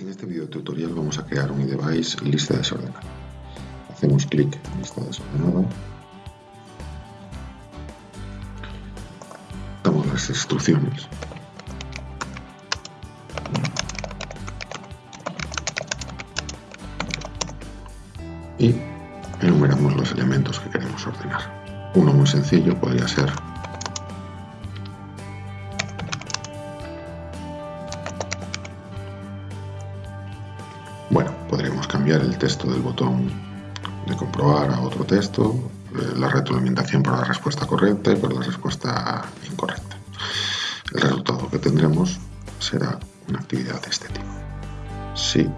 En este video tutorial vamos a crear un iDevice lista desordenada. Hacemos clic en lista desordenada. Damos las instrucciones. Y enumeramos los elementos que queremos ordenar. Uno muy sencillo podría ser cambiar el texto del botón de comprobar a otro texto, eh, la retroalimentación por la respuesta correcta y por la respuesta incorrecta. El resultado que tendremos será una actividad de este tipo. Si